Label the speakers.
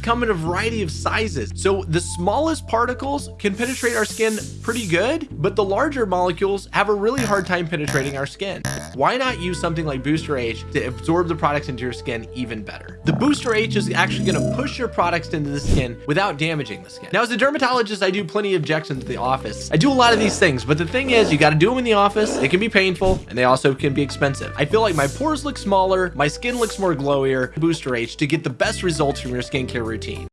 Speaker 1: come in a variety of sizes. So the smallest particles can penetrate our skin pretty good, but the larger molecules have a really hard time penetrating our skin. Why not use something like Booster H to absorb the products into your skin even better? The Booster H is actually going to push your products into the skin without damaging the skin. Now, as a dermatologist, I do plenty of injections at the office. I do a lot of these things, but the thing is, you got to do them in the office. It can be painful and they also can be expensive. I feel like my pores look smaller, my skin looks more glowier. Booster H to get the best results from your skincare routine.